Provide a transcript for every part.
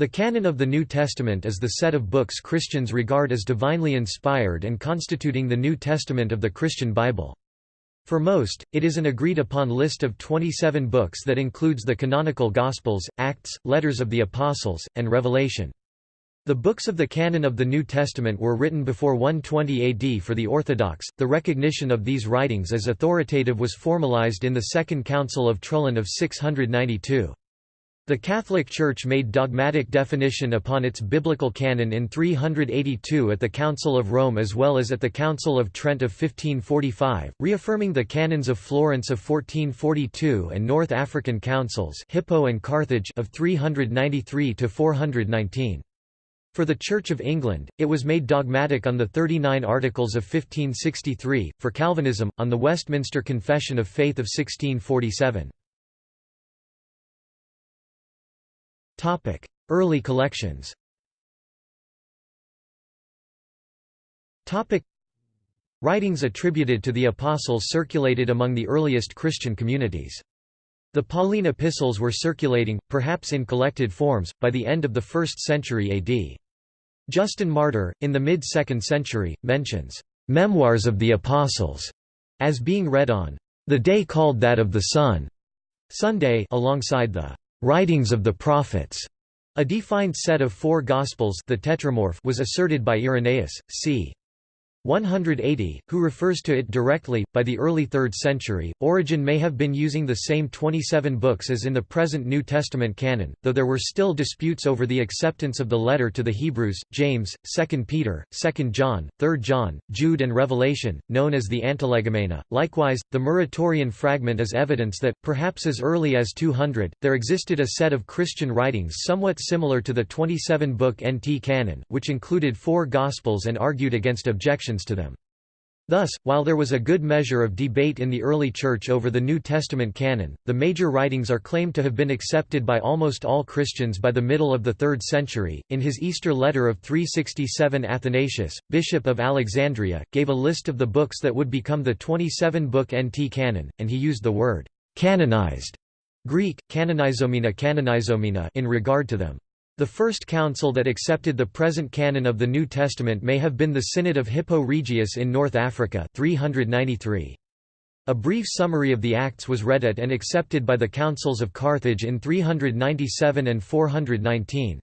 The canon of the New Testament is the set of books Christians regard as divinely inspired and constituting the New Testament of the Christian Bible. For most, it is an agreed-upon list of 27 books that includes the canonical Gospels, Acts, Letters of the Apostles, and Revelation. The books of the canon of the New Testament were written before 120 AD for the Orthodox. The recognition of these writings as authoritative was formalized in the Second Council of Trullan of 692. The Catholic Church made dogmatic definition upon its biblical canon in 382 at the Council of Rome as well as at the Council of Trent of 1545, reaffirming the canons of Florence of 1442 and North African councils Hippo and Carthage of 393 to 419. For the Church of England, it was made dogmatic on the 39 Articles of 1563, for Calvinism, on the Westminster Confession of Faith of 1647. Early collections Topic: Writings attributed to the Apostles circulated among the earliest Christian communities. The Pauline epistles were circulating, perhaps in collected forms, by the end of the 1st century AD. Justin Martyr, in the mid-2nd century, mentions, "...memoirs of the Apostles", as being read on, "...the day called that of the Sun", Sunday alongside the writings of the prophets. A defined set of four Gospels the Tetramorph was asserted by Irenaeus, c. 180, who refers to it directly. By the early 3rd century, Origen may have been using the same 27 books as in the present New Testament canon, though there were still disputes over the acceptance of the letter to the Hebrews, James, 2 Peter, 2 John, 3 John, Jude, and Revelation, known as the Antilegomena. Likewise, the Muratorian fragment is evidence that, perhaps as early as 200, there existed a set of Christian writings somewhat similar to the 27 book NT canon, which included four Gospels and argued against objections to them. Thus, while there was a good measure of debate in the early Church over the New Testament canon, the major writings are claimed to have been accepted by almost all Christians by the middle of the 3rd century. In his Easter letter of 367, Athanasius, Bishop of Alexandria, gave a list of the books that would become the 27 book NT canon, and he used the word canonized Greek, canonizomena canonizomena in regard to them. The first council that accepted the present canon of the New Testament may have been the Synod of Hippo Regius in North Africa 393. A brief summary of the Acts was read at and accepted by the councils of Carthage in 397 and 419.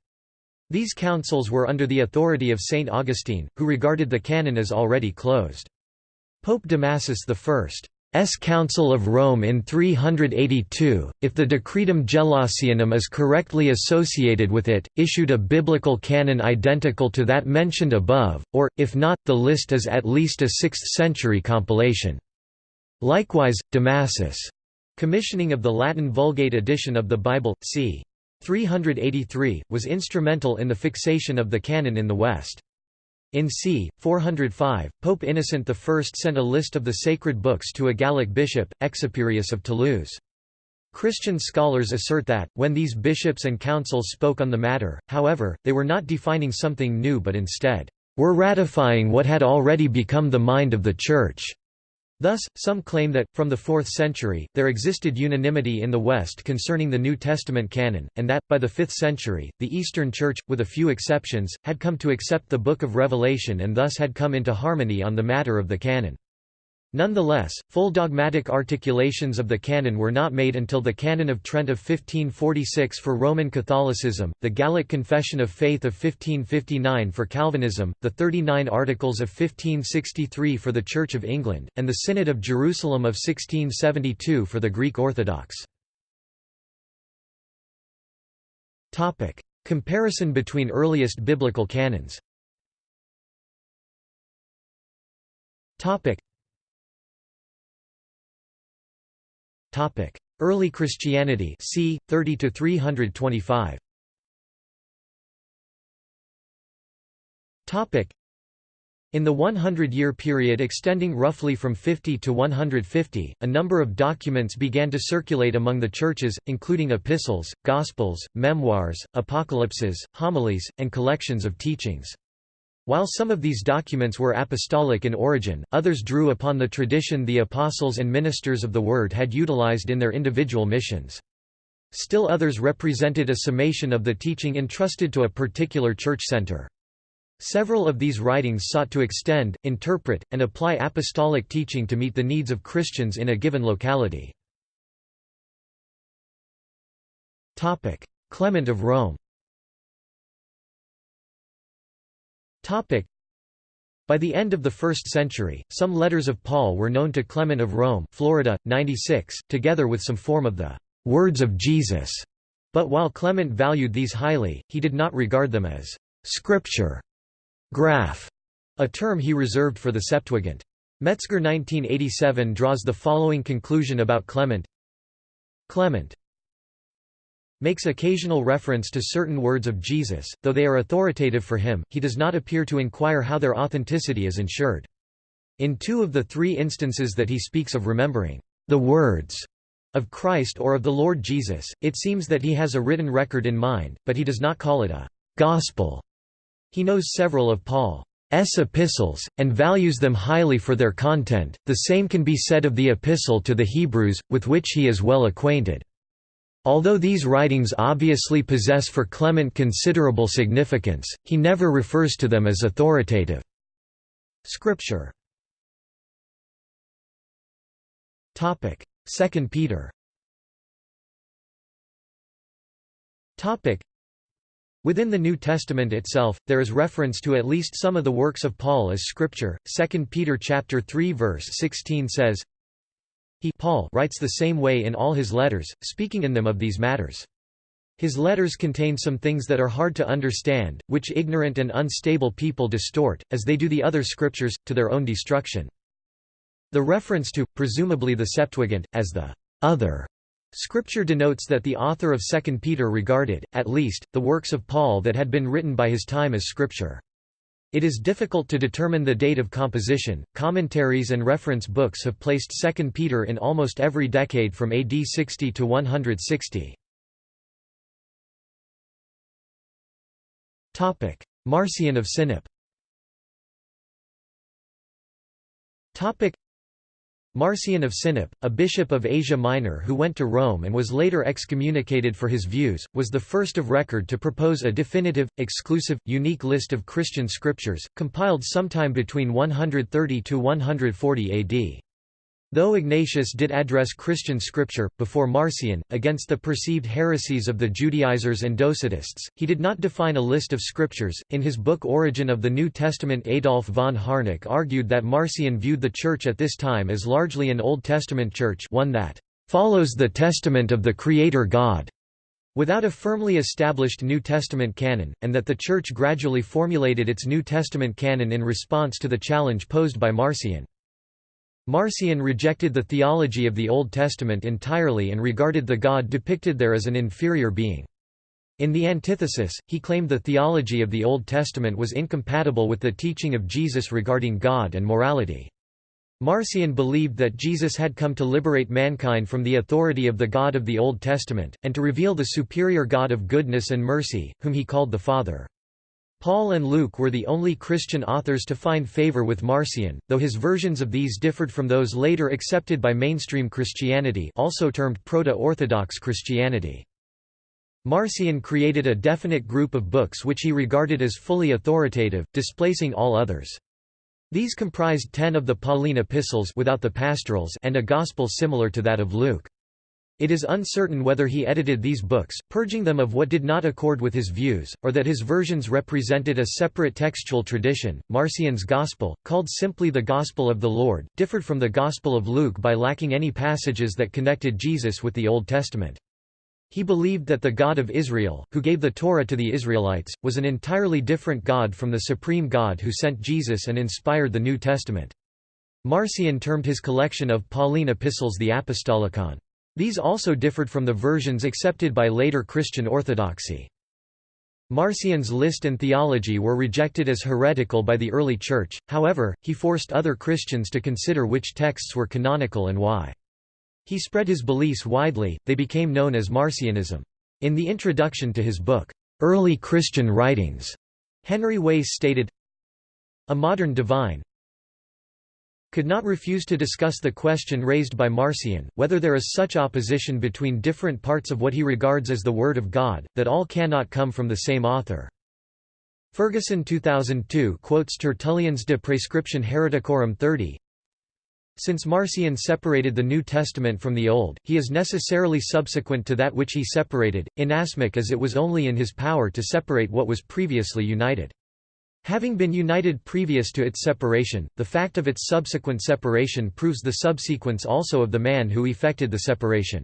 These councils were under the authority of Saint Augustine, who regarded the canon as already closed. Pope Damasus I S. Council of Rome in 382, if the Decretum Gelasianum is correctly associated with it, issued a biblical canon identical to that mentioned above, or, if not, the list is at least a 6th-century compilation. Likewise, Damasus' commissioning of the Latin Vulgate edition of the Bible, c. 383, was instrumental in the fixation of the canon in the West. In c. 405, Pope Innocent I sent a list of the sacred books to a Gallic bishop, Exuperius of Toulouse. Christian scholars assert that, when these bishops and councils spoke on the matter, however, they were not defining something new but instead, were ratifying what had already become the mind of the Church. Thus, some claim that, from the 4th century, there existed unanimity in the West concerning the New Testament canon, and that, by the 5th century, the Eastern Church, with a few exceptions, had come to accept the Book of Revelation and thus had come into harmony on the matter of the canon. Nonetheless, full dogmatic articulations of the canon were not made until the Canon of Trent of 1546 for Roman Catholicism, the Gallic Confession of Faith of 1559 for Calvinism, the Thirty Nine Articles of 1563 for the Church of England, and the Synod of Jerusalem of 1672 for the Greek Orthodox. Comparison between earliest biblical canons Early Christianity c. 30 to 325. Topic: In the 100-year period extending roughly from 50 to 150, a number of documents began to circulate among the churches, including epistles, gospels, memoirs, apocalypses, homilies, and collections of teachings. While some of these documents were apostolic in origin, others drew upon the tradition the apostles and ministers of the Word had utilized in their individual missions. Still others represented a summation of the teaching entrusted to a particular church center. Several of these writings sought to extend, interpret, and apply apostolic teaching to meet the needs of Christians in a given locality. Clement of Rome by the end of the 1st century, some letters of Paul were known to Clement of Rome Florida, 96, together with some form of the «words of Jesus», but while Clement valued these highly, he did not regard them as «scripture» graph, a term he reserved for the Septuagint. Metzger 1987 draws the following conclusion about Clement. Clement makes occasional reference to certain words of Jesus, though they are authoritative for him, he does not appear to inquire how their authenticity is ensured. In two of the three instances that he speaks of remembering the words of Christ or of the Lord Jesus, it seems that he has a written record in mind, but he does not call it a gospel. He knows several of Paul's epistles, and values them highly for their content. The same can be said of the Epistle to the Hebrews, with which he is well acquainted. Although these writings obviously possess for Clement considerable significance, he never refers to them as authoritative. Scripture 2 Peter Within the New Testament itself, there is reference to at least some of the works of Paul as scripture. 2 Peter chapter 3 verse 16 says, he Paul writes the same way in all his letters, speaking in them of these matters. His letters contain some things that are hard to understand, which ignorant and unstable people distort, as they do the other scriptures, to their own destruction. The reference to, presumably the Septuagint, as the other scripture denotes that the author of 2 Peter regarded, at least, the works of Paul that had been written by his time as scripture. It is difficult to determine the date of composition. Commentaries and reference books have placed 2 Peter in almost every decade from AD 60 to 160. Topic: Marcion of Sinope. Topic: Marcion of Sinope, a bishop of Asia Minor who went to Rome and was later excommunicated for his views, was the first of record to propose a definitive, exclusive, unique list of Christian scriptures, compiled sometime between 130–140 AD. Though Ignatius did address Christian scripture, before Marcion, against the perceived heresies of the Judaizers and Docetists, he did not define a list of scriptures. In his book Origin of the New Testament, Adolf von Harnack argued that Marcion viewed the Church at this time as largely an Old Testament church, one that follows the testament of the Creator God, without a firmly established New Testament canon, and that the Church gradually formulated its New Testament canon in response to the challenge posed by Marcion. Marcion rejected the theology of the Old Testament entirely and regarded the God depicted there as an inferior being. In the antithesis, he claimed the theology of the Old Testament was incompatible with the teaching of Jesus regarding God and morality. Marcion believed that Jesus had come to liberate mankind from the authority of the God of the Old Testament, and to reveal the superior God of goodness and mercy, whom he called the Father. Paul and Luke were the only Christian authors to find favor with Marcion, though his versions of these differed from those later accepted by mainstream Christianity also termed Proto-Orthodox Christianity. Marcion created a definite group of books which he regarded as fully authoritative, displacing all others. These comprised ten of the Pauline epistles without the pastorals and a gospel similar to that of Luke. It is uncertain whether he edited these books, purging them of what did not accord with his views, or that his versions represented a separate textual tradition. Marcion's Gospel, called simply the Gospel of the Lord, differed from the Gospel of Luke by lacking any passages that connected Jesus with the Old Testament. He believed that the God of Israel, who gave the Torah to the Israelites, was an entirely different God from the supreme God who sent Jesus and inspired the New Testament. Marcion termed his collection of Pauline epistles the Apostolikon. These also differed from the versions accepted by later Christian orthodoxy. Marcion's list and theology were rejected as heretical by the early Church, however, he forced other Christians to consider which texts were canonical and why. He spread his beliefs widely, they became known as Marcionism. In the introduction to his book, Early Christian Writings, Henry Wace stated, A modern divine, could not refuse to discuss the question raised by Marcion, whether there is such opposition between different parts of what he regards as the Word of God, that all cannot come from the same author. Ferguson 2002 quotes Tertullian's De Prescription Hereticorum 30, since Marcion separated the New Testament from the Old, he is necessarily subsequent to that which he separated, inasmuch as it was only in his power to separate what was previously united. Having been united previous to its separation, the fact of its subsequent separation proves the subsequence also of the man who effected the separation.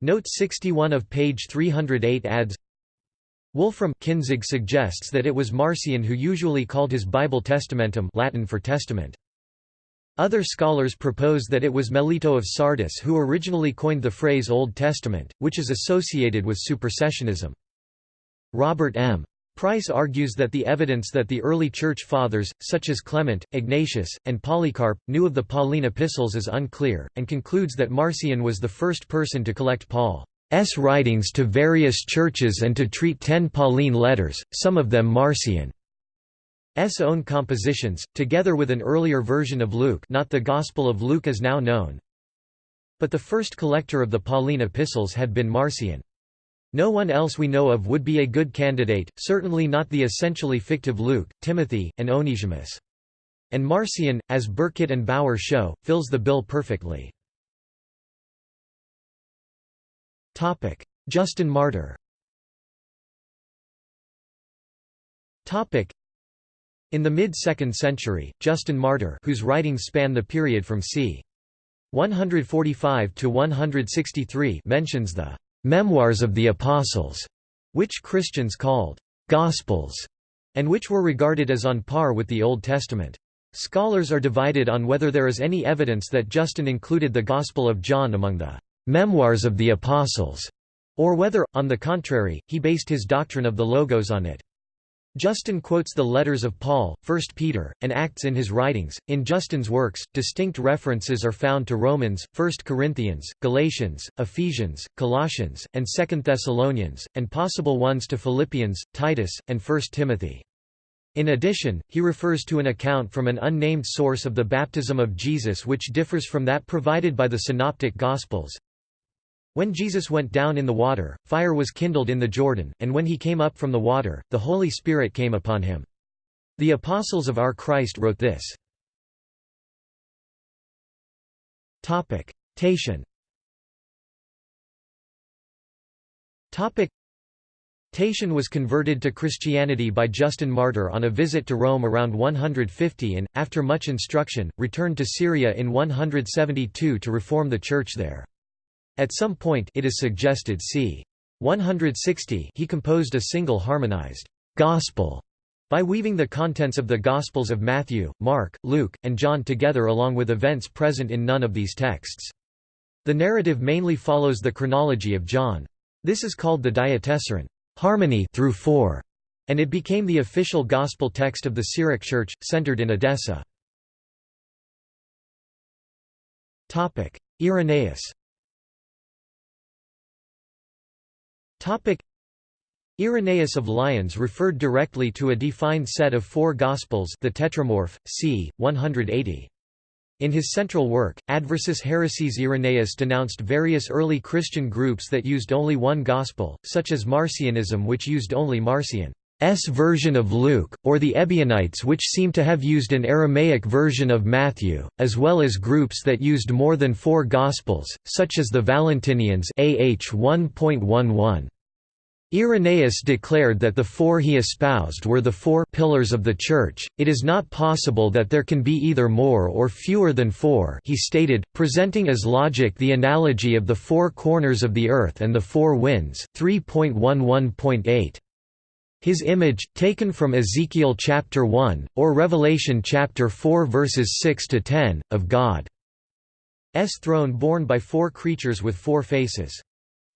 Note 61 of page 308 adds, Wolfram Kinzig suggests that it was Marcion who usually called his Bible testamentum Latin for testament. Other scholars propose that it was Melito of Sardis who originally coined the phrase Old Testament, which is associated with supersessionism. Robert M. Price argues that the evidence that the early Church Fathers, such as Clement, Ignatius, and Polycarp, knew of the Pauline epistles is unclear, and concludes that Marcion was the first person to collect Paul's writings to various churches and to treat ten Pauline letters, some of them Marcion's own compositions, together with an earlier version of Luke not the Gospel of Luke as now known. But the first collector of the Pauline epistles had been Marcion. No one else we know of would be a good candidate, certainly not the essentially fictive Luke, Timothy, and Onesimus. And Marcion, as Burkitt and Bauer show, fills the bill perfectly. Justin Martyr in the mid-2nd century, Justin Martyr whose writings span the period from c. 145 to 163 mentions the Memoirs of the Apostles, which Christians called Gospels, and which were regarded as on par with the Old Testament. Scholars are divided on whether there is any evidence that Justin included the Gospel of John among the Memoirs of the Apostles, or whether, on the contrary, he based his doctrine of the Logos on it. Justin quotes the letters of Paul, 1 Peter, and Acts in his writings. In Justin's works, distinct references are found to Romans, 1 Corinthians, Galatians, Ephesians, Colossians, and 2 Thessalonians, and possible ones to Philippians, Titus, and 1 Timothy. In addition, he refers to an account from an unnamed source of the baptism of Jesus which differs from that provided by the Synoptic Gospels. When Jesus went down in the water, fire was kindled in the Jordan, and when he came up from the water, the Holy Spirit came upon him. The apostles of our Christ wrote this. Tatian Tatian was converted to Christianity by Justin Martyr on a visit to Rome around 150 and, after much instruction, returned to Syria in 172 to reform the church there. At some point it is suggested c. 160 he composed a single harmonized «gospel» by weaving the contents of the Gospels of Matthew, Mark, Luke, and John together along with events present in none of these texts. The narrative mainly follows the chronology of John. This is called the diatessaron harmony through four, and it became the official gospel text of the Syriac Church, centered in Edessa. Irenaeus Irenaeus of Lyons referred directly to a defined set of four Gospels the Tetramorph, c. 180. In his central work, Adversus Heresies Irenaeus denounced various early Christian groups that used only one Gospel, such as Marcionism which used only Marcion's version of Luke, or the Ebionites which seem to have used an Aramaic version of Matthew, as well as groups that used more than four Gospels, such as the Valentinians AH 1.11. Irenaeus declared that the four he espoused were the four pillars of the Church, it is not possible that there can be either more or fewer than four he stated, presenting as logic the analogy of the four corners of the earth and the four winds 3.11.8. His image, taken from Ezekiel chapter 1, or Revelation chapter 4 verses 6 to 10, of God's throne borne by four creatures with four faces.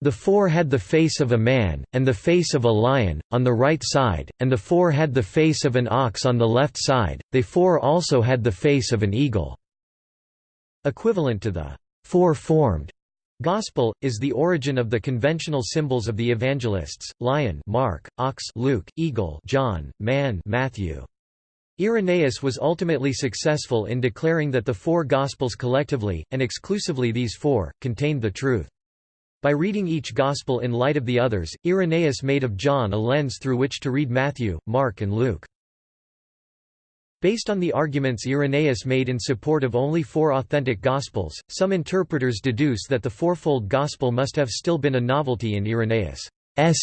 The four had the face of a man, and the face of a lion, on the right side, and the four had the face of an ox on the left side, they four also had the face of an eagle." Equivalent to the four-formed Gospel, is the origin of the conventional symbols of the evangelists, lion Mark, ox Luke, eagle John, man Matthew. Irenaeus was ultimately successful in declaring that the four Gospels collectively, and exclusively these four, contained the truth. By reading each Gospel in light of the others, Irenaeus made of John a lens through which to read Matthew, Mark and Luke. Based on the arguments Irenaeus made in support of only four authentic Gospels, some interpreters deduce that the fourfold Gospel must have still been a novelty in Irenaeus'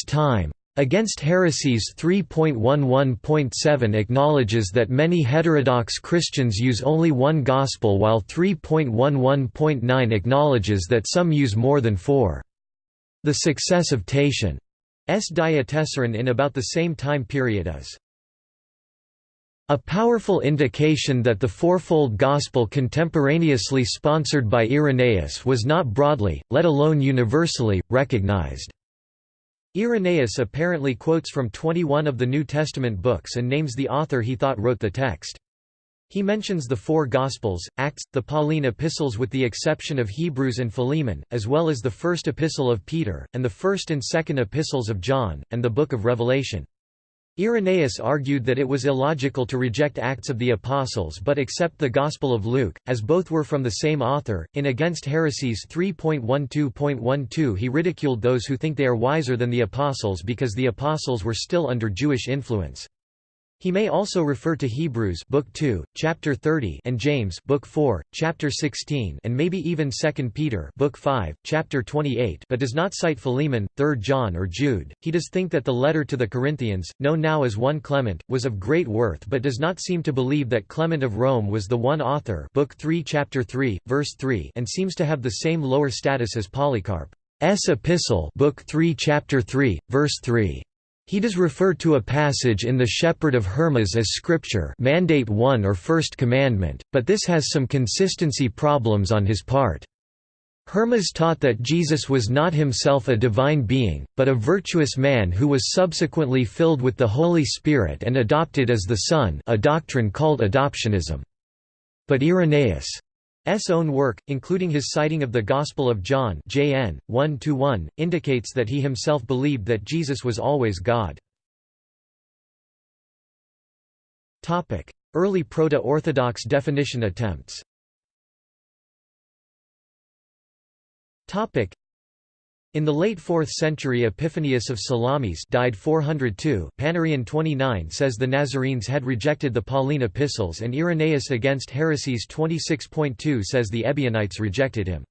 time. Against Heresies 3.11.7 acknowledges that many heterodox Christians use only one Gospel while 3.11.9 acknowledges that some use more than four. The success of Tatian's Diatessaron in about the same time period is a powerful indication that the fourfold Gospel contemporaneously sponsored by Irenaeus was not broadly, let alone universally, recognized. Irenaeus apparently quotes from 21 of the New Testament books and names the author he thought wrote the text. He mentions the four Gospels, Acts, the Pauline epistles with the exception of Hebrews and Philemon, as well as the first epistle of Peter, and the first and second epistles of John, and the book of Revelation. Irenaeus argued that it was illogical to reject Acts of the Apostles but accept the Gospel of Luke, as both were from the same author. In Against Heresies 3.12.12 he ridiculed those who think they are wiser than the Apostles because the Apostles were still under Jewish influence. He may also refer to Hebrews book 2, chapter 30 and James book 4, chapter 16 and maybe even 2 Peter book 5, chapter 28 but does not cite Philemon, 3 John or Jude. He does think that the letter to the Corinthians, known now as 1 Clement, was of great worth but does not seem to believe that Clement of Rome was the one author book 3 chapter 3, verse 3 and seems to have the same lower status as Polycarp's epistle book 3 chapter 3, verse 3. He does refer to a passage in the Shepherd of Hermas as scripture mandate 1 or first commandment, but this has some consistency problems on his part. Hermas taught that Jesus was not himself a divine being, but a virtuous man who was subsequently filled with the Holy Spirit and adopted as the Son a doctrine called adoptionism. But Irenaeus' S own work, including his citing of the Gospel of John JN 1 indicates that he himself believed that Jesus was always God. Early Proto-Orthodox definition attempts. In the late 4th century Epiphanius of Salamis died 402 Panarion 29 says the Nazarenes had rejected the Pauline epistles and Irenaeus against heresies 26.2 says the Ebionites rejected him.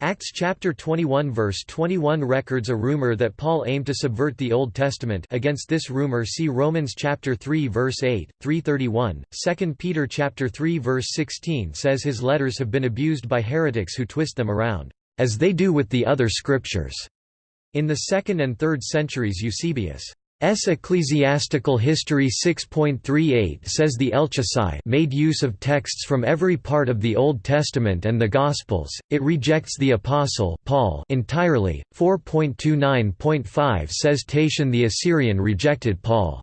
Acts chapter 21 verse 21 records a rumor that Paul aimed to subvert the Old Testament against this rumor see Romans chapter 3 verse 8, 331, 2 Peter chapter 3 verse 16 says his letters have been abused by heretics who twist them around as they do with the other scriptures. In the 2nd and 3rd centuries Eusebius' Ecclesiastical History 6.38 says the Elchasai made use of texts from every part of the Old Testament and the Gospels. It rejects the Apostle Paul entirely. 4.29.5 says Tatian the Assyrian rejected Paul.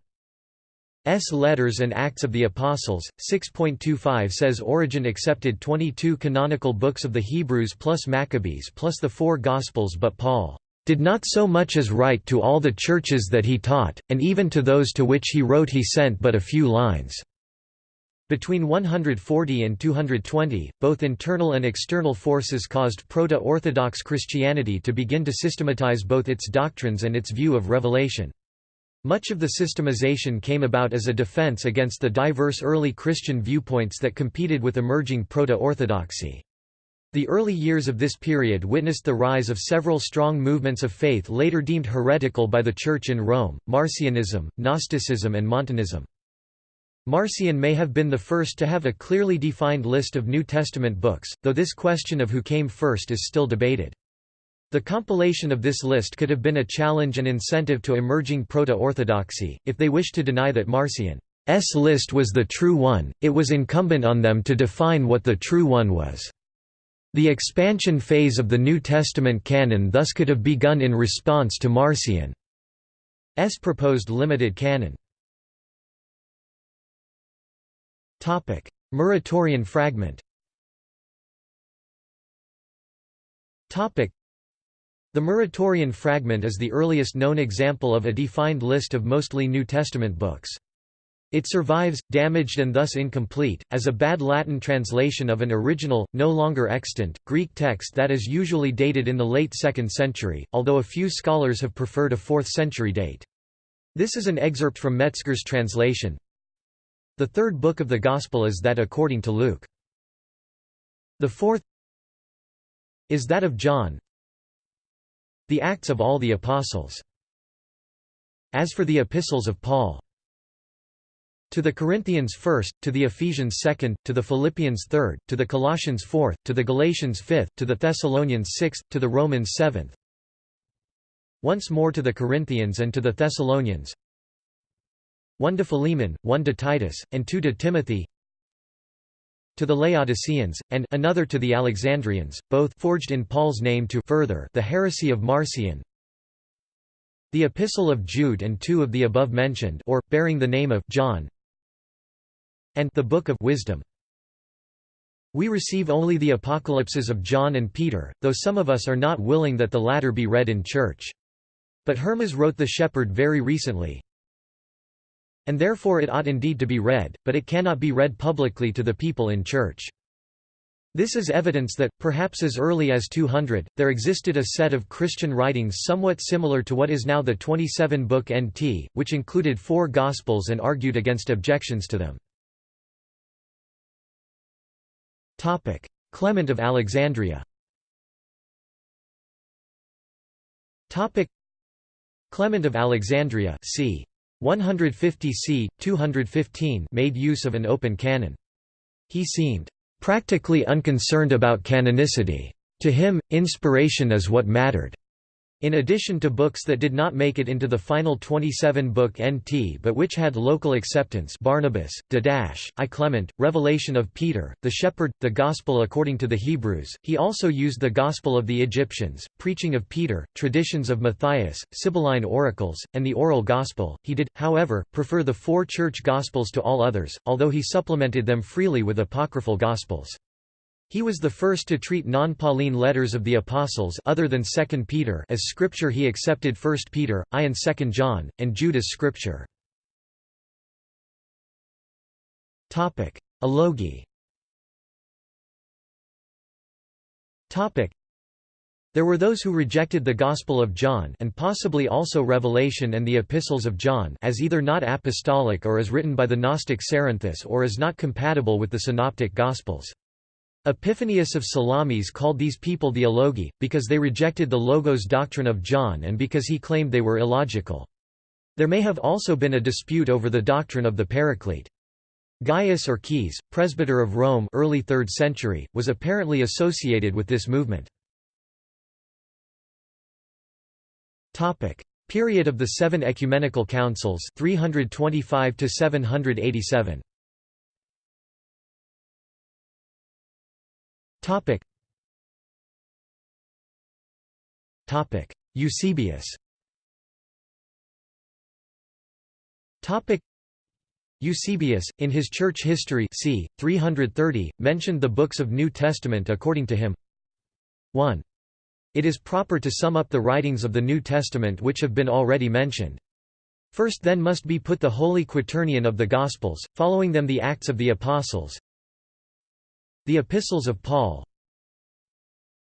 S. Letters and Acts of the Apostles, 6.25 says Origen accepted 22 canonical books of the Hebrews plus Maccabees plus the four Gospels but Paul did not so much as write to all the churches that he taught, and even to those to which he wrote he sent but a few lines." Between 140 and 220, both internal and external forces caused Proto-Orthodox Christianity to begin to systematize both its doctrines and its view of revelation. Much of the systemization came about as a defense against the diverse early Christian viewpoints that competed with emerging proto-orthodoxy. The early years of this period witnessed the rise of several strong movements of faith later deemed heretical by the Church in Rome, Marcionism, Gnosticism and Montanism. Marcion may have been the first to have a clearly defined list of New Testament books, though this question of who came first is still debated. The compilation of this list could have been a challenge and incentive to emerging proto-orthodoxy, if they wished to deny that Marcion's list was the true one, it was incumbent on them to define what the true one was. The expansion phase of the New Testament canon thus could have begun in response to Marcion's proposed limited canon. Muratorian fragment the Muratorian fragment is the earliest known example of a defined list of mostly New Testament books. It survives, damaged and thus incomplete, as a bad Latin translation of an original, no longer extant, Greek text that is usually dated in the late 2nd century, although a few scholars have preferred a 4th century date. This is an excerpt from Metzger's translation. The third book of the Gospel is that according to Luke. The fourth is that of John, the Acts of all the Apostles. As for the epistles of Paul, to the Corinthians first, to the Ephesians second, to the Philippians third, to the Colossians fourth, to the Galatians fifth, to the Thessalonians sixth, to the Romans seventh. Once more to the Corinthians and to the Thessalonians. One to Philemon, one to Titus, and two to Timothy. To the Laodiceans, and another to the Alexandrians, both forged in Paul's name to further the heresy of Marcion, the Epistle of Jude and two of the above mentioned or, bearing the name of John and the Book of Wisdom. We receive only the apocalypses of John and Peter, though some of us are not willing that the latter be read in church. But Hermas wrote The Shepherd very recently, and therefore it ought indeed to be read, but it cannot be read publicly to the people in church. This is evidence that, perhaps as early as 200, there existed a set of Christian writings somewhat similar to what is now the 27-book NT, which included four Gospels and argued against objections to them. Clement of Alexandria Clement of Alexandria c. 150 c. 215 made use of an open canon. He seemed practically unconcerned about canonicity. To him, inspiration is what mattered. In addition to books that did not make it into the final 27-book NT but which had local acceptance Barnabas, Didache, I Clement, Revelation of Peter, the Shepherd, the Gospel according to the Hebrews, he also used the Gospel of the Egyptians, Preaching of Peter, Traditions of Matthias, Sibylline Oracles, and the Oral Gospel. He did, however, prefer the four church Gospels to all others, although he supplemented them freely with apocryphal Gospels. He was the first to treat non-Pauline letters of the Apostles other than 2 Peter as scripture he accepted 1 Peter, I and 2 John, and Jude as scripture. Alogi There were those who rejected the Gospel of John and possibly also Revelation and the Epistles of John as either not apostolic or as written by the Gnostic Cerinthus or as not compatible with the Synoptic Gospels. Epiphanius of Salamis called these people the Alogi, because they rejected the Logos doctrine of John and because he claimed they were illogical. There may have also been a dispute over the doctrine of the Paraclete. Gaius or Caius, presbyter of Rome early 3rd century, was apparently associated with this movement. Period of the Seven Ecumenical Councils 325 to 787. Topic. Topic. Eusebius. Topic. Eusebius, in his church history c. 330, mentioned the books of New Testament according to him 1. It is proper to sum up the writings of the New Testament which have been already mentioned. First then must be put the Holy Quaternion of the Gospels, following them the Acts of the Apostles, the Epistles of Paul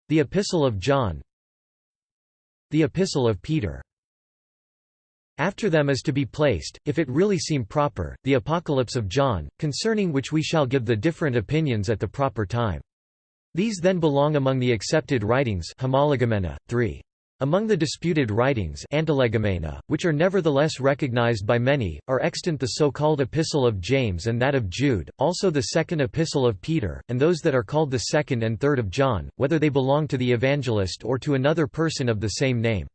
The Epistle of John The Epistle of Peter after them is to be placed, if it really seem proper, the Apocalypse of John, concerning which we shall give the different opinions at the proper time. These then belong among the accepted writings homologoumena, 3. Among the disputed writings which are nevertheless recognized by many, are extant the so-called Epistle of James and that of Jude, also the Second Epistle of Peter, and those that are called the Second and Third of John, whether they belong to the evangelist or to another person of the same name.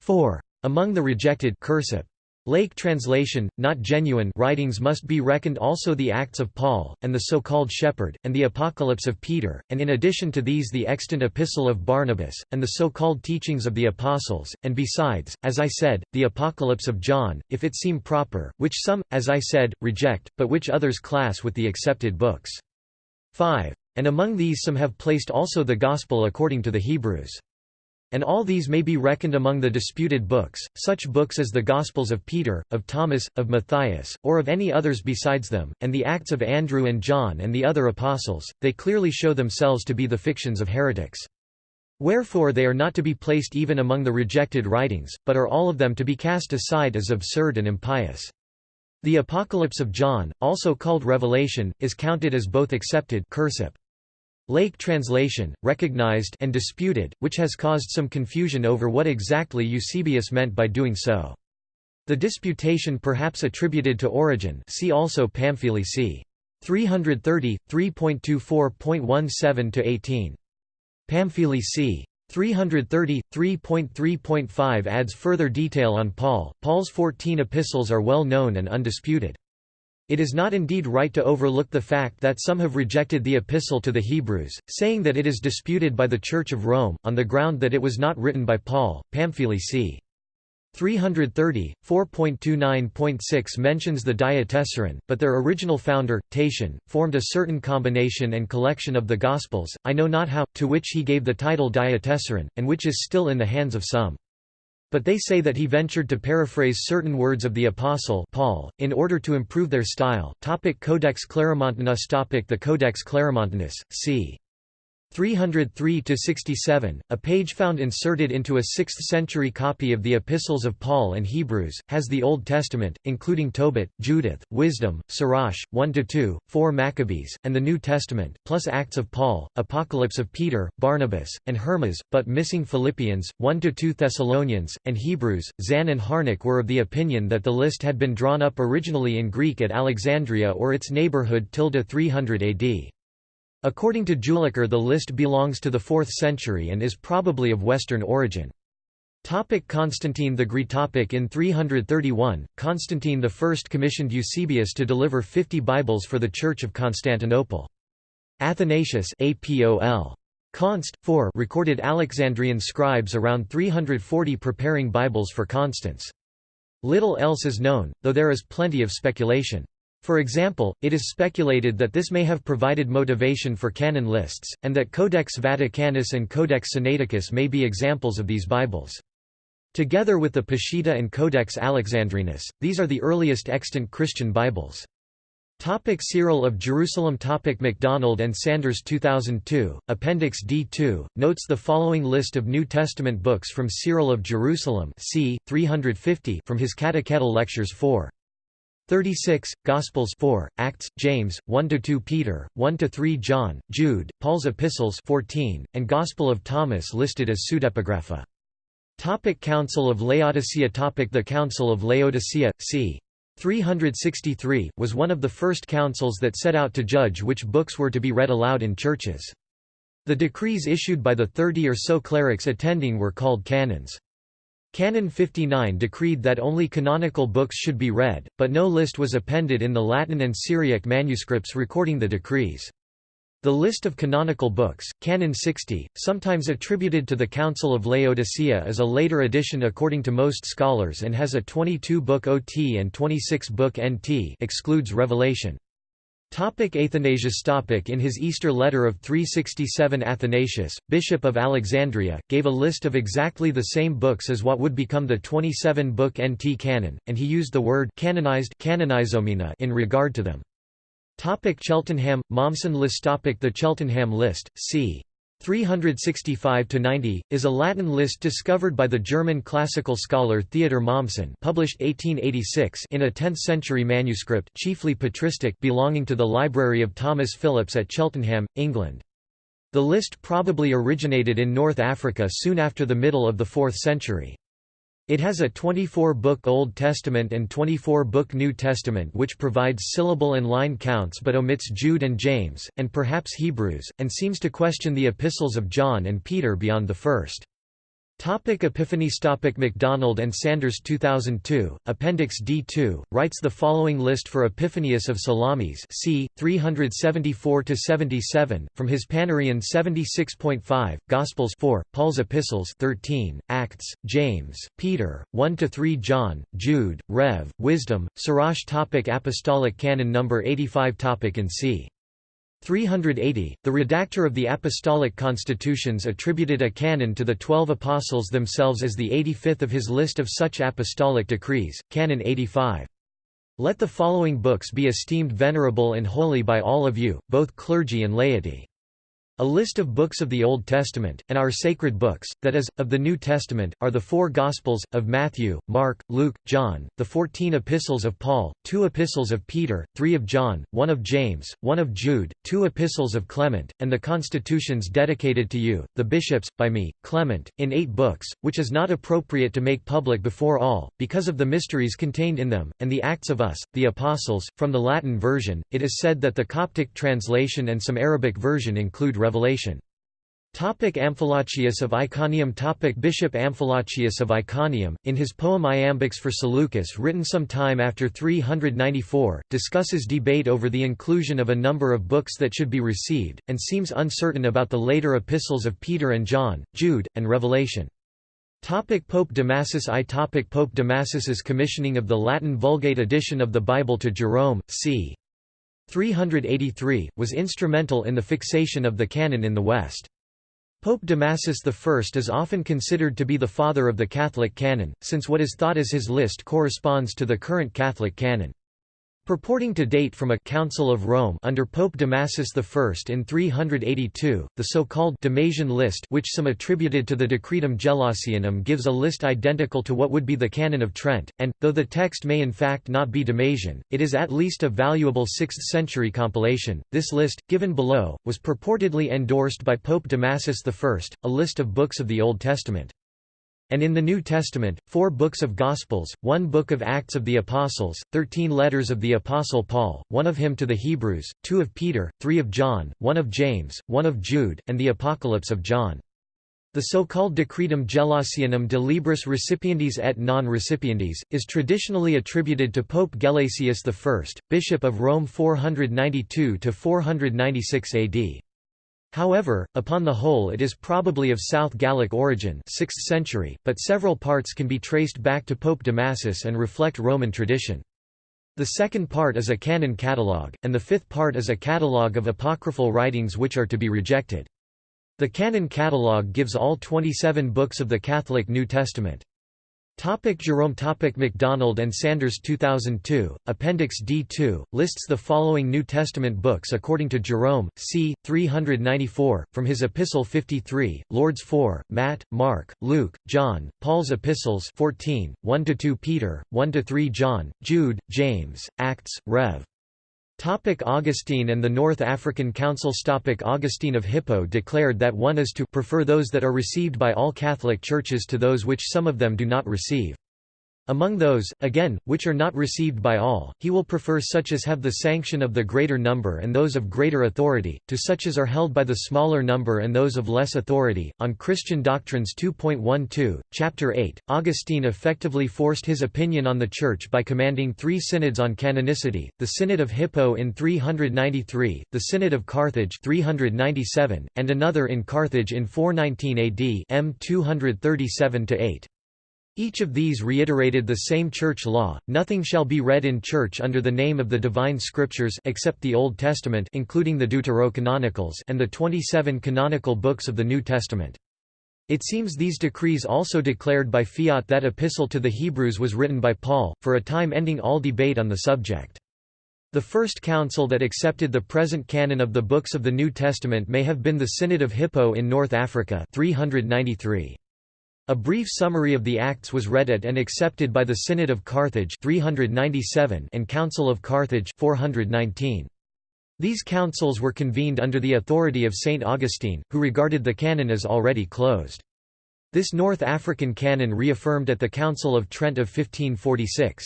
4. Among the rejected cursive, Lake translation, not genuine writings must be reckoned also the Acts of Paul, and the so-called Shepherd, and the Apocalypse of Peter, and in addition to these the extant Epistle of Barnabas, and the so-called teachings of the Apostles, and besides, as I said, the Apocalypse of John, if it seem proper, which some, as I said, reject, but which others class with the accepted books. 5. And among these some have placed also the Gospel according to the Hebrews. And all these may be reckoned among the disputed books, such books as the Gospels of Peter, of Thomas, of Matthias, or of any others besides them, and the Acts of Andrew and John and the other apostles, they clearly show themselves to be the fictions of heretics. Wherefore they are not to be placed even among the rejected writings, but are all of them to be cast aside as absurd and impious. The Apocalypse of John, also called Revelation, is counted as both accepted. Lake translation, recognized and disputed, which has caused some confusion over what exactly Eusebius meant by doing so. The disputation perhaps attributed to Origen see also Pamphili c. 330, 3.24.17–18. Pamphili c. 330, 3.3.5 adds further detail on Paul. Paul's fourteen epistles are well known and undisputed. It is not indeed right to overlook the fact that some have rejected the Epistle to the Hebrews, saying that it is disputed by the Church of Rome, on the ground that it was not written by Paul. Pamphili c. 330, 4.29.6 mentions the Diatessaron, but their original founder, Tatian, formed a certain combination and collection of the Gospels, I know not how, to which he gave the title Diatessaron, and which is still in the hands of some. But they say that he ventured to paraphrase certain words of the Apostle Paul, in order to improve their style. Topic Codex Claromontanus Topic The Codex Claromontanus, c. 303–67, a page found inserted into a 6th-century copy of the Epistles of Paul and Hebrews, has the Old Testament, including Tobit, Judith, Wisdom, Sirach, 1–2, 4 Maccabees, and the New Testament, plus Acts of Paul, Apocalypse of Peter, Barnabas, and Hermas, but missing Philippians, 1–2 Thessalonians, and Hebrews. Zahn and Harnack were of the opinion that the list had been drawn up originally in Greek at Alexandria or its neighborhood 300 AD. According to Jülicher the list belongs to the 4th century and is probably of Western origin. Topic Constantine the Great topic In 331, Constantine I commissioned Eusebius to deliver 50 Bibles for the Church of Constantinople. Athanasius APOL. Const. 4 recorded Alexandrian scribes around 340 preparing Bibles for Constans. Little else is known, though there is plenty of speculation. For example, it is speculated that this may have provided motivation for canon lists, and that Codex Vaticanus and Codex Sinaiticus may be examples of these Bibles. Together with the Peshitta and Codex Alexandrinus, these are the earliest extant Christian Bibles. Topic Cyril of Jerusalem Topic MacDonald and Sanders 2002, Appendix D2, notes the following list of New Testament books from Cyril of Jerusalem c. 350 from his Catechetical Lectures 4. 36, Gospels 4, Acts, James, 1–2 Peter, 1–3 John, Jude, Paul's Epistles 14, and Gospel of Thomas listed as pseudepigrapha. Topic Council of Laodicea Topic The Council of Laodicea, c. 363, was one of the first councils that set out to judge which books were to be read aloud in churches. The decrees issued by the thirty or so clerics attending were called canons. Canon 59 decreed that only canonical books should be read, but no list was appended in the Latin and Syriac manuscripts recording the decrees. The list of canonical books, Canon 60, sometimes attributed to the Council of Laodicea is a later addition according to most scholars and has a 22-book OT and 26-book NT excludes Revelation. Topic Athanasius topic In his Easter letter of 367 Athanasius, Bishop of Alexandria, gave a list of exactly the same books as what would become the 27-book NT canon, and he used the word canonized in regard to them. Topic Cheltenham, Mommsen list topic The Cheltenham list, c. 365–90, is a Latin list discovered by the German classical scholar Theodor Mommsen published 1886 in a 10th-century manuscript chiefly patristic belonging to the Library of Thomas Phillipps at Cheltenham, England. The list probably originated in North Africa soon after the middle of the 4th century. It has a 24-book Old Testament and 24-book New Testament which provides syllable and line counts but omits Jude and James, and perhaps Hebrews, and seems to question the epistles of John and Peter beyond the first. Topic Epiphanius Topic MacDonald and Sanders 2002, Appendix D2, writes the following list for Epiphanius of Salamis c. 374–77, from his Panarion 76.5, Gospels 4, Paul's Epistles 13, Acts, James, Peter, 1–3 John, Jude, Rev, Wisdom, Sirach topic Apostolic Canon No. 85 topic In c. 380. The redactor of the Apostolic Constitutions attributed a canon to the Twelve Apostles themselves as the 85th of his list of such apostolic decrees, Canon 85. Let the following books be esteemed venerable and holy by all of you, both clergy and laity. A list of books of the Old Testament, and our sacred books, that is, of the New Testament, are the four Gospels, of Matthew, Mark, Luke, John, the fourteen epistles of Paul, two epistles of Peter, three of John, one of James, one of Jude, two epistles of Clement, and the constitutions dedicated to you, the bishops, by me, Clement, in eight books, which is not appropriate to make public before all, because of the mysteries contained in them, and the Acts of Us, the Apostles. From the Latin version, it is said that the Coptic translation and some Arabic version include Revelation. Topic Amphilochius of Iconium Topic Bishop Amphilochius of Iconium, in his poem Iambics for Seleucus written some time after 394, discusses debate over the inclusion of a number of books that should be received, and seems uncertain about the later epistles of Peter and John, Jude, and Revelation. Topic Pope Damasus I topic Pope Damasus's commissioning of the Latin Vulgate edition of the Bible to Jerome, c. 383, was instrumental in the fixation of the canon in the West. Pope Damasus I is often considered to be the father of the Catholic canon, since what is thought as his list corresponds to the current Catholic canon. Purporting to date from a Council of Rome under Pope Damasus I in 382, the so-called Damasian list which some attributed to the Decretum Gelasianum gives a list identical to what would be the Canon of Trent, and, though the text may in fact not be Damasian, it is at least a valuable 6th-century compilation. This list, given below, was purportedly endorsed by Pope Damasus I, a list of books of the Old Testament. And in the New Testament, four books of Gospels, one book of Acts of the Apostles, thirteen letters of the Apostle Paul, one of him to the Hebrews, two of Peter, three of John, one of James, one of Jude, and the Apocalypse of John. The so-called Decretum Gelasianum de Libris Recipiendis et non Recipiendis, is traditionally attributed to Pope Gelasius I, Bishop of Rome 492–496 AD. However, upon the whole it is probably of South Gallic origin 6th century, but several parts can be traced back to Pope Damasus and reflect Roman tradition. The second part is a canon catalogue, and the fifth part is a catalogue of apocryphal writings which are to be rejected. The canon catalogue gives all 27 books of the Catholic New Testament. Topic Jerome Topic MacDonald and Sanders 2002, Appendix D2, lists the following New Testament books according to Jerome, c. 394, from his Epistle 53, Lord's 4, Matt, Mark, Luke, John, Paul's Epistles 14, 1–2 Peter, 1–3 John, Jude, James, Acts, Rev. Topic Augustine and the North African Council Topic Augustine of Hippo declared that one is to prefer those that are received by all Catholic churches to those which some of them do not receive. Among those, again, which are not received by all, he will prefer such as have the sanction of the greater number and those of greater authority, to such as are held by the smaller number and those of less authority. On Christian Doctrines 2.12, Chapter 8, Augustine effectively forced his opinion on the Church by commanding three synods on canonicity, the Synod of Hippo in 393, the Synod of Carthage 397, and another in Carthage in 419 AD M 237-8. Each of these reiterated the same church law, nothing shall be read in church under the name of the divine scriptures except the Old Testament including the Deuterocanonicals and the 27 canonical books of the New Testament. It seems these decrees also declared by fiat that epistle to the Hebrews was written by Paul, for a time ending all debate on the subject. The first council that accepted the present canon of the books of the New Testament may have been the Synod of Hippo in North Africa 393. A brief summary of the Acts was read at and accepted by the Synod of Carthage 397 and Council of Carthage 419. These councils were convened under the authority of St. Augustine, who regarded the canon as already closed. This North African canon reaffirmed at the Council of Trent of 1546.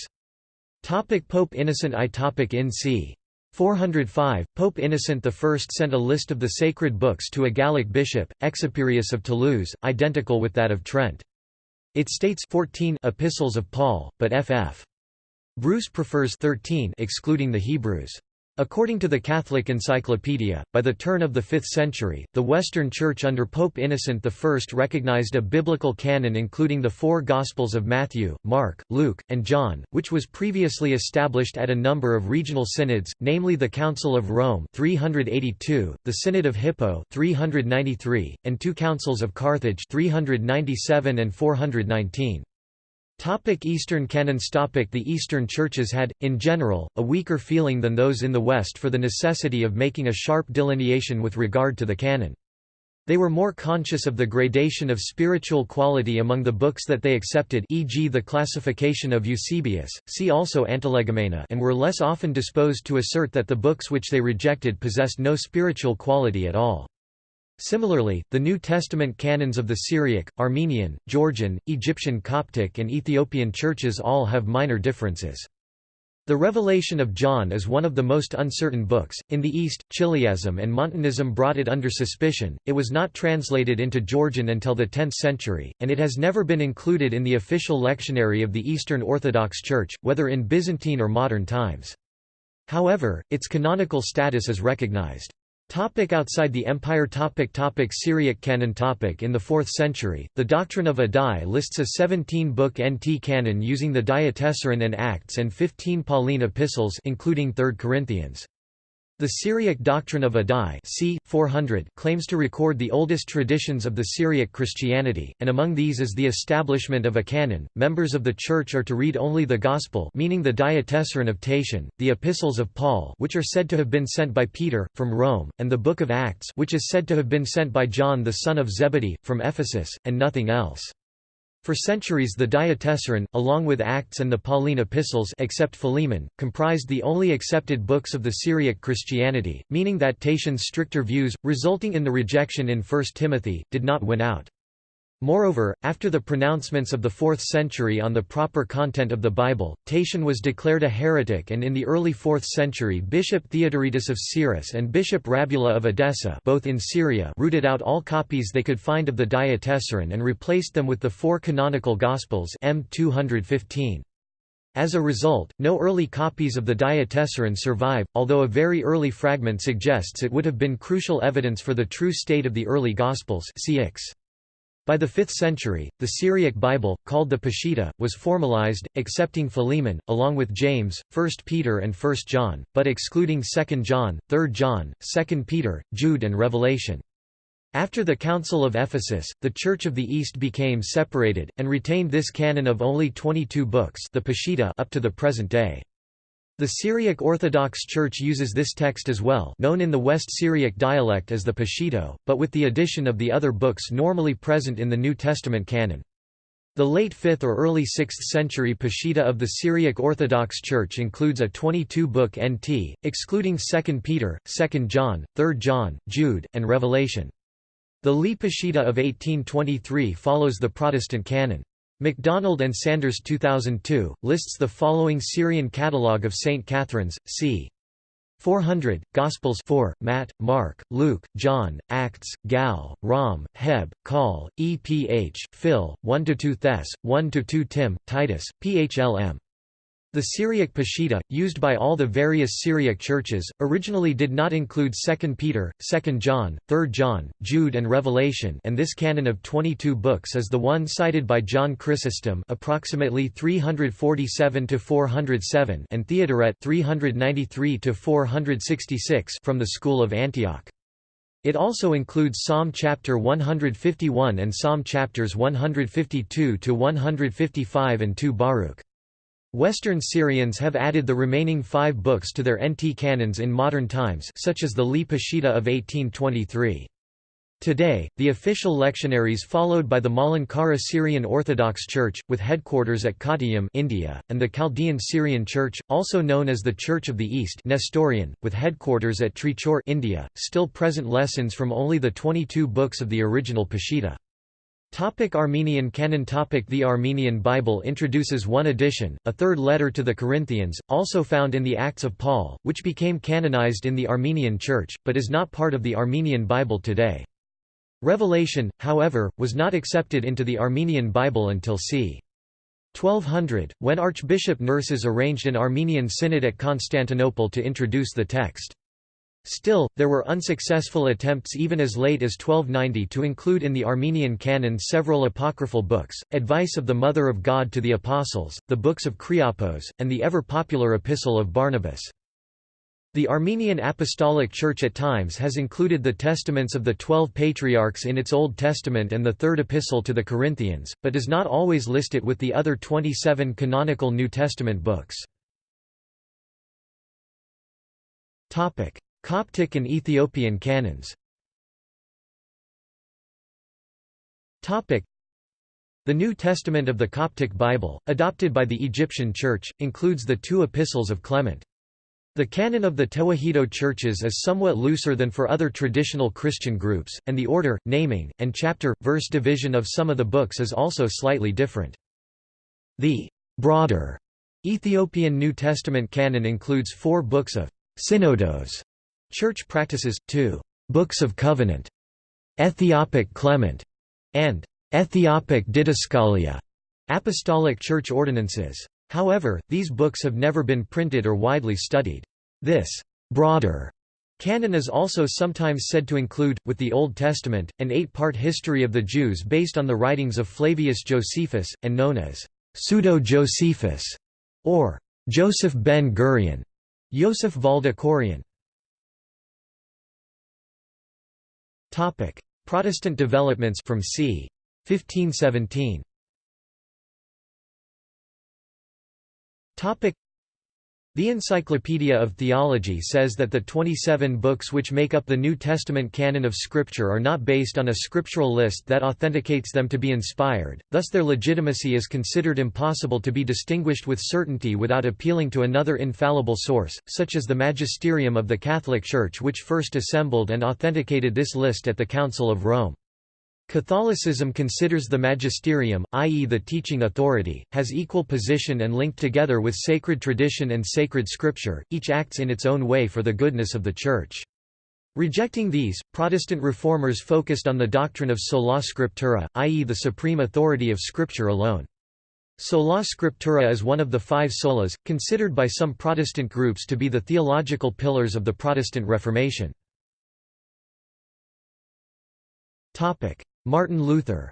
Topic Pope Innocent I topic in c. 405, Pope Innocent I sent a list of the sacred books to a Gallic bishop, Exuperius of Toulouse, identical with that of Trent. It states 14 epistles of Paul, but ff. Bruce prefers 13 excluding the Hebrews. According to the Catholic Encyclopedia, by the turn of the 5th century, the Western Church under Pope Innocent I recognized a biblical canon including the four Gospels of Matthew, Mark, Luke, and John, which was previously established at a number of regional synods, namely the Council of Rome 382, the Synod of Hippo 393, and two Councils of Carthage 397 and 419. Topic Eastern canons Topic The Eastern churches had, in general, a weaker feeling than those in the West for the necessity of making a sharp delineation with regard to the canon. They were more conscious of the gradation of spiritual quality among the books that they accepted e.g. the classification of Eusebius, see also Antilegomena and were less often disposed to assert that the books which they rejected possessed no spiritual quality at all. Similarly, the New Testament canons of the Syriac, Armenian, Georgian, Egyptian Coptic and Ethiopian churches all have minor differences. The Revelation of John is one of the most uncertain books. In the East, Chiliasm and Montanism brought it under suspicion. It was not translated into Georgian until the 10th century, and it has never been included in the official lectionary of the Eastern Orthodox Church, whether in Byzantine or modern times. However, its canonical status is recognized. Topic outside the empire topic topic Syriac canon topic In the 4th century, the doctrine of Addai lists a 17-book NT canon using the Diatessaron and Acts and 15 Pauline epistles including 3 Corinthians. The Syriac doctrine of Addai c. 400 claims to record the oldest traditions of the Syriac Christianity, and among these is the establishment of a canon. Members of the Church are to read only the Gospel meaning the Diatessaron of Tatian, the Epistles of Paul which are said to have been sent by Peter, from Rome, and the Book of Acts which is said to have been sent by John the son of Zebedee, from Ephesus, and nothing else. For centuries the Diatessaron, along with Acts and the Pauline epistles except Philemon, comprised the only accepted books of the Syriac Christianity, meaning that Tatian's stricter views, resulting in the rejection in 1 Timothy, did not win out. Moreover, after the pronouncements of the 4th century on the proper content of the Bible, Tatian was declared a heretic and in the early 4th century Bishop Theodoretus of Cyrrhus and Bishop Rabula of Edessa both in Syria rooted out all copies they could find of the Diatessaron and replaced them with the four canonical Gospels M 215. As a result, no early copies of the Diatessaron survive, although a very early fragment suggests it would have been crucial evidence for the true state of the early Gospels cx. By the 5th century, the Syriac Bible, called the Peshitta, was formalized, accepting Philemon, along with James, 1 Peter and 1 John, but excluding 2 John, 3 John, 2 Peter, Jude and Revelation. After the Council of Ephesus, the Church of the East became separated, and retained this canon of only 22 books the Peshitta up to the present day. The Syriac Orthodox Church uses this text as well known in the West Syriac dialect as the Peshito, but with the addition of the other books normally present in the New Testament canon. The late 5th or early 6th century Peshitta of the Syriac Orthodox Church includes a 22-book NT, excluding 2 Peter, 2 John, 3 John, Jude, and Revelation. The Lee Peshitta of 1823 follows the Protestant canon. MacDonald and Sanders 2002, lists the following Syrian catalogue of St. Catherine's, c. 400, Gospels 4, Matt, Mark, Luke, John, Acts, Gal, Rom, Heb, Col, Eph, Phil, 1–2 Thess, 1–2 Tim, Titus, Phlm. The Syriac Peshitta, used by all the various Syriac churches, originally did not include 2 Peter, 2 John, 3 John, Jude and Revelation and this canon of 22 books is the one cited by John Chrysostom approximately 347–407 and Theodoret 393–466 from the School of Antioch. It also includes Psalm chapter 151 and Psalm chapters 152 to 155 and 2 Baruch. Western Syrians have added the remaining five books to their NT canons in modern times such as the Lee Peshitta of 1823. Today, the official lectionaries followed by the Malankara Syrian Orthodox Church, with headquarters at Kottayam India, and the Chaldean Syrian Church, also known as the Church of the East Nestorian, with headquarters at Trichur India, still present lessons from only the 22 books of the original Peshitta. Topic Armenian canon topic The Armenian Bible introduces one addition, a third letter to the Corinthians, also found in the Acts of Paul, which became canonized in the Armenian Church, but is not part of the Armenian Bible today. Revelation, however, was not accepted into the Armenian Bible until c. 1200, when Archbishop Nerses arranged an Armenian synod at Constantinople to introduce the text. Still, there were unsuccessful attempts even as late as 1290 to include in the Armenian canon several apocryphal books, Advice of the Mother of God to the Apostles, the books of Kriapos, and the ever-popular Epistle of Barnabas. The Armenian Apostolic Church at times has included the testaments of the Twelve Patriarchs in its Old Testament and the Third Epistle to the Corinthians, but does not always list it with the other 27 canonical New Testament books. Coptic and Ethiopian canons The New Testament of the Coptic Bible, adopted by the Egyptian Church, includes the two epistles of Clement. The canon of the Tewahedo churches is somewhat looser than for other traditional Christian groups, and the order, naming, and chapter-verse division of some of the books is also slightly different. The broader Ethiopian New Testament canon includes four books of synodos, church practices, two. Books of covenant, Ethiopic Clement, and Ethiopic Didaskalia, apostolic church ordinances. However, these books have never been printed or widely studied. This broader canon is also sometimes said to include, with the Old Testament, an eight-part history of the Jews based on the writings of Flavius Josephus, and known as Pseudo-Josephus, or Joseph ben Gurion, Yosef Valdekorian. Protestant developments from c. 1517 the Encyclopedia of Theology says that the 27 books which make up the New Testament canon of Scripture are not based on a scriptural list that authenticates them to be inspired, thus their legitimacy is considered impossible to be distinguished with certainty without appealing to another infallible source, such as the magisterium of the Catholic Church which first assembled and authenticated this list at the Council of Rome. Catholicism considers the magisterium, i.e. the teaching authority, has equal position and linked together with sacred tradition and sacred scripture, each acts in its own way for the goodness of the Church. Rejecting these, Protestant reformers focused on the doctrine of sola scriptura, i.e. the supreme authority of Scripture alone. Sola scriptura is one of the five solas, considered by some Protestant groups to be the theological pillars of the Protestant Reformation. Martin Luther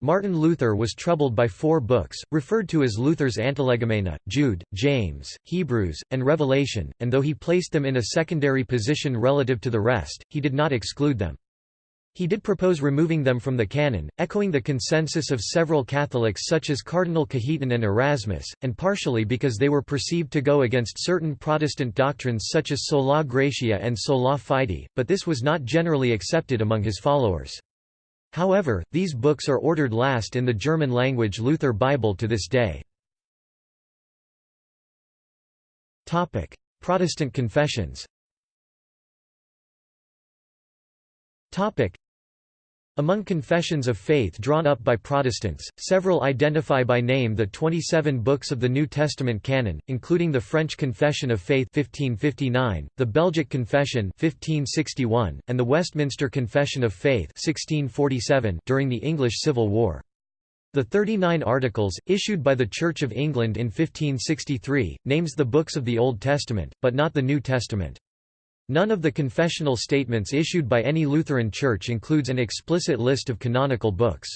Martin Luther was troubled by four books, referred to as Luther's Antilegomena, Jude, James, Hebrews, and Revelation, and though he placed them in a secondary position relative to the rest, he did not exclude them. He did propose removing them from the canon, echoing the consensus of several Catholics such as Cardinal Cajetan and Erasmus, and partially because they were perceived to go against certain Protestant doctrines such as sola gratia and sola fide, but this was not generally accepted among his followers. However, these books are ordered last in the German-language Luther Bible to this day. Protestant confessions among confessions of faith drawn up by Protestants, several identify by name the 27 books of the New Testament canon, including the French Confession of Faith 1559, the Belgic Confession 1561, and the Westminster Confession of Faith 1647 during the English Civil War. The 39 Articles, issued by the Church of England in 1563, names the books of the Old Testament, but not the New Testament. None of the confessional statements issued by any Lutheran church includes an explicit list of canonical books.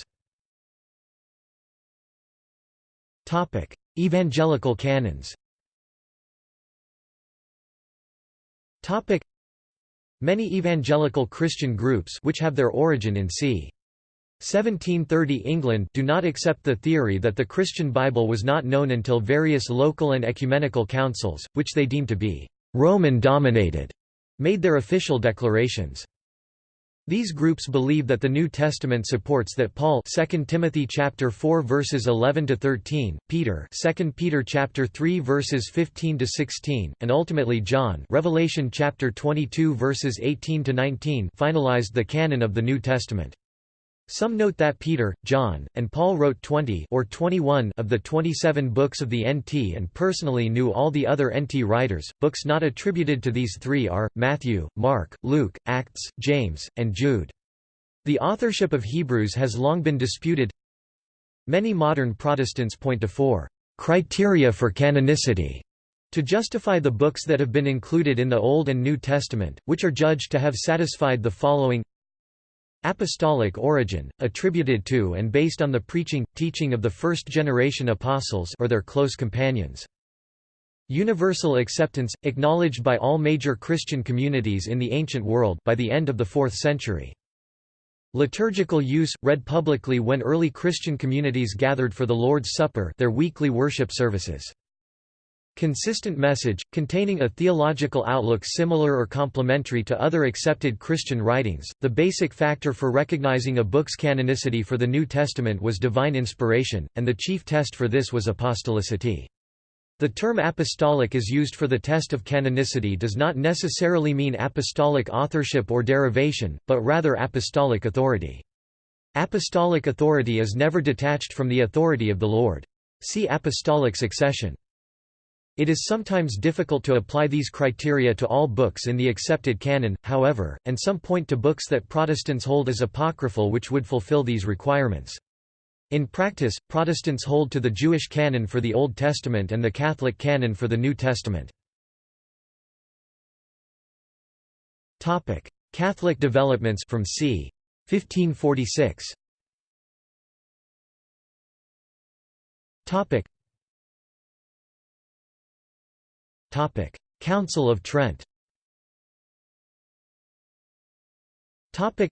Evangelical canons Many evangelical Christian groups which have their origin in c. 1730 England do not accept the theory that the Christian Bible was not known until various local and ecumenical councils, which they deem to be Roman-dominated made their official declarations. These groups believe that the New Testament supports that Paul 2 Timothy chapter 4 verses 11 to 13, Peter 2 Peter chapter 3 verses 15 to 16, and ultimately John Revelation chapter 22 verses 18 to 19 finalized the canon of the New Testament. Some note that Peter, John, and Paul wrote 20 or 21 of the 27 books of the NT and personally knew all the other NT writers. Books not attributed to these three are Matthew, Mark, Luke, Acts, James, and Jude. The authorship of Hebrews has long been disputed. Many modern Protestants point to four criteria for canonicity to justify the books that have been included in the Old and New Testament, which are judged to have satisfied the following Apostolic origin, attributed to and based on the preaching, teaching of the first-generation apostles or their close companions. Universal acceptance, acknowledged by all major Christian communities in the ancient world by the end of the 4th century. Liturgical use, read publicly when early Christian communities gathered for the Lord's Supper their weekly worship services. Consistent message, containing a theological outlook similar or complementary to other accepted Christian writings. The basic factor for recognizing a book's canonicity for the New Testament was divine inspiration, and the chief test for this was apostolicity. The term apostolic is used for the test of canonicity does not necessarily mean apostolic authorship or derivation, but rather apostolic authority. Apostolic authority is never detached from the authority of the Lord. See apostolic succession. It is sometimes difficult to apply these criteria to all books in the accepted canon, however, and some point to books that Protestants hold as apocryphal which would fulfill these requirements. In practice, Protestants hold to the Jewish canon for the Old Testament and the Catholic canon for the New Testament. Catholic developments from c. 1546 Topic: Council of Trent. Topic: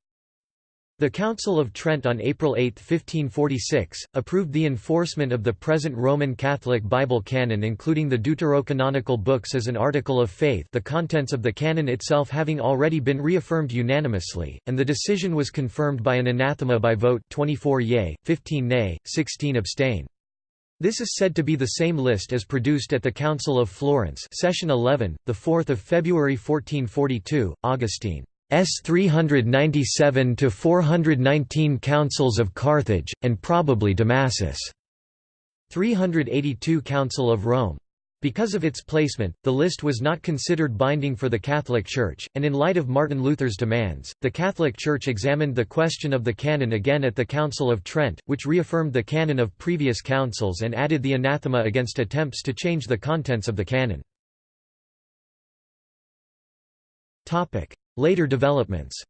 The Council of Trent on April 8, 1546, approved the enforcement of the present Roman Catholic Bible canon including the deuterocanonical books as an article of faith the contents of the canon itself having already been reaffirmed unanimously, and the decision was confirmed by an anathema by vote 24 yea, 15 nay, 16 abstain. This is said to be the same list as produced at the Council of Florence session 11, 4 February 1442, Augustine. S 397 to 419 Councils of Carthage, and probably Damasus. 382 Council of Rome. Because of its placement, the list was not considered binding for the Catholic Church, and in light of Martin Luther's demands, the Catholic Church examined the question of the canon again at the Council of Trent, which reaffirmed the canon of previous councils and added the anathema against attempts to change the contents of the canon. Later developments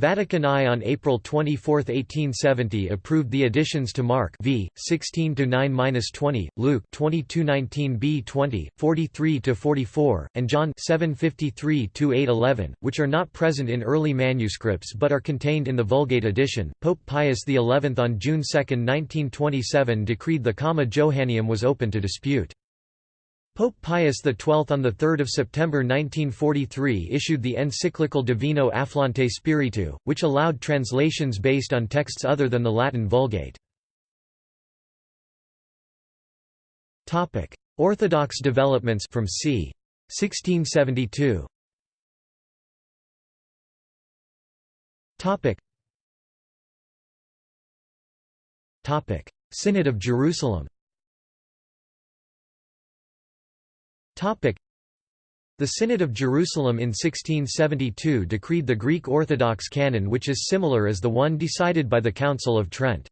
Vatican I on April 24, 1870 approved the additions to Mark v. 16-9-20, Luke 22-19b-20, 43-44, and John 753-811, which are not present in early manuscripts but are contained in the Vulgate edition. Pope Pius XI on June 2, 1927 decreed the Comma Johanneum was open to dispute. Pope Pius XII on 3 September 1943 issued the encyclical Divino Afflante Spiritu, which allowed translations based on texts other than the Latin Vulgate. Orthodox developments from c. 1672 Synod of Jerusalem The Synod of Jerusalem in 1672 decreed the Greek Orthodox canon which is similar as the one decided by the Council of Trent.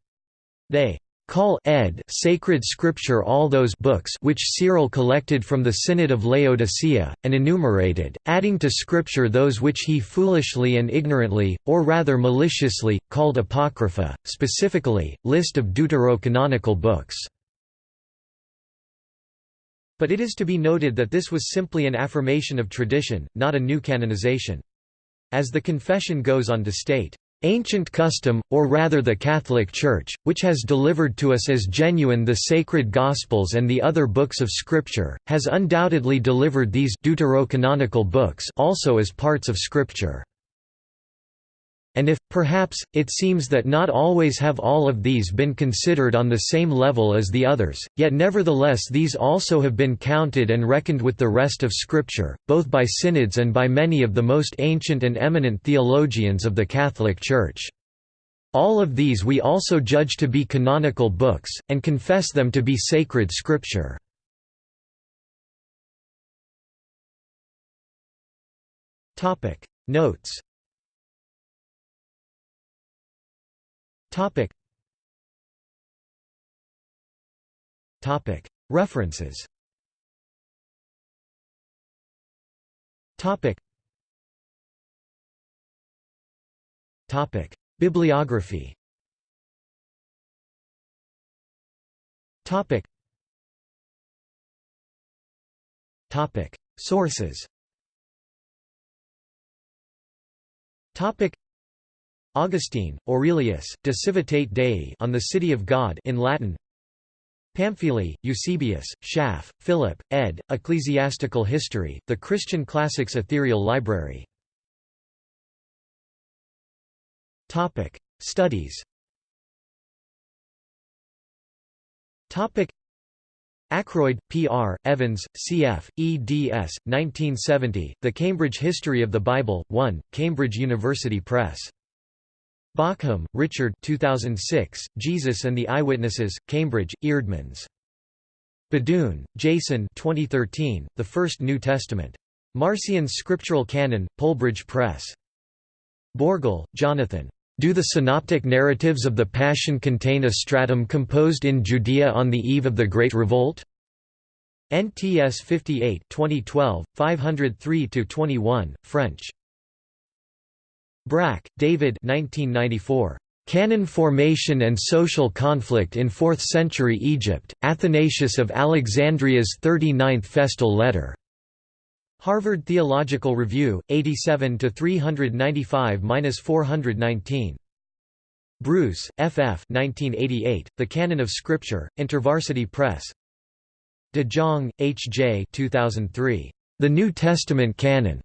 They call ed sacred scripture all those books which Cyril collected from the Synod of Laodicea, and enumerated, adding to scripture those which he foolishly and ignorantly, or rather maliciously, called apocrypha, specifically, list of deuterocanonical books. But it is to be noted that this was simply an affirmation of tradition, not a new canonization. As the confession goes on to state, Ancient custom, or rather the Catholic Church, which has delivered to us as genuine the sacred Gospels and the other books of Scripture, has undoubtedly delivered these deuterocanonical books also as parts of Scripture. And if, perhaps, it seems that not always have all of these been considered on the same level as the others, yet nevertheless these also have been counted and reckoned with the rest of Scripture, both by synods and by many of the most ancient and eminent theologians of the Catholic Church. All of these we also judge to be canonical books, and confess them to be sacred Scripture. Notes Topic. Topic. References. Topic. Topic. Bibliography. Topic. Topic. Sources. Topic Augustine, Aurelius, De Civitate Dei on the City of God in Latin Pamphili, Eusebius, Schaff, Philip, ed., Ecclesiastical History, The Christian Classics Ethereal Library Studies Ackroyd, P. R., Evans, C. F., eds. 1970, The Cambridge History of the Bible, 1, Cambridge University Press. Bauckham, Richard 2006, Jesus and the Eyewitnesses, Cambridge, Eerdmans. BeDuhn, Jason 2013, The First New Testament. Marcion's Scriptural Canon, Polebridge Press. Bourgel, Jonathan. Do the synoptic narratives of the Passion contain a stratum composed in Judea on the eve of the Great Revolt? NTS 58 2012, 503–21, French. Brakke, David 1994. Canon Formation and Social Conflict in Fourth-Century Egypt, Athanasius of Alexandria's 39th Festal Letter. Harvard Theological Review, 87 395-419. Bruce, F. F. 1988, the Canon of Scripture, InterVarsity Press. De Jong, H. J. 2003. The New Testament Canon.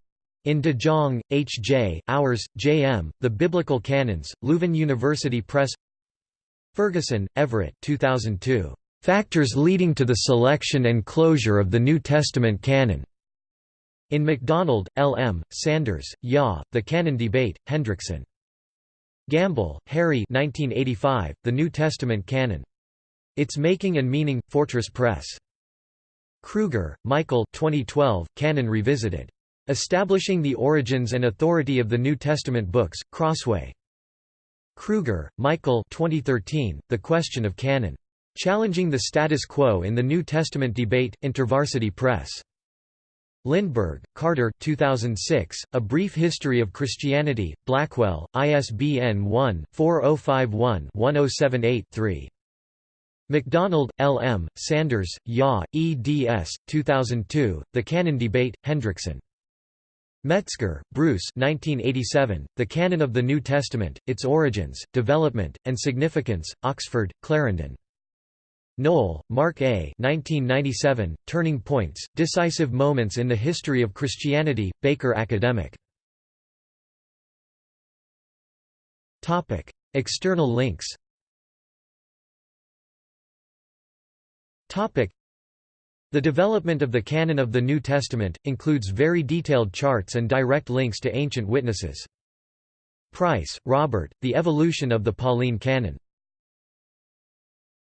In De Jong, H. J., Auwers, J. M., The Biblical Canons, Leuven University Press Ferguson, Everett 2002. Factors leading to the selection and closure of the New Testament canon. In MacDonald, L. M., Sanders, Ya, The Canon Debate, Hendrickson. Gamble, Harry 1985, The New Testament Canon. Its Making and Meaning, Fortress Press. Kruger, Michael 2012, Canon Revisited. Establishing the Origins and Authority of the New Testament Books, Crossway. Kruger, Michael 2013, The Question of Canon. Challenging the Status Quo in the New Testament Debate, InterVarsity Press. Lindberg, Carter 2006, A Brief History of Christianity, Blackwell, ISBN 1-4051-1078-3. MacDonald, L. M., Sanders, Ya, eds. 2002, The Canon Debate, Hendrickson. Metzger, Bruce 1987, The Canon of the New Testament, Its Origins, Development, and Significance, Oxford, Clarendon. Noll, Mark A. 1997, Turning Points, Decisive Moments in the History of Christianity, Baker Academic. External links the development of the canon of the New Testament, includes very detailed charts and direct links to ancient witnesses. Price, Robert, The Evolution of the Pauline Canon.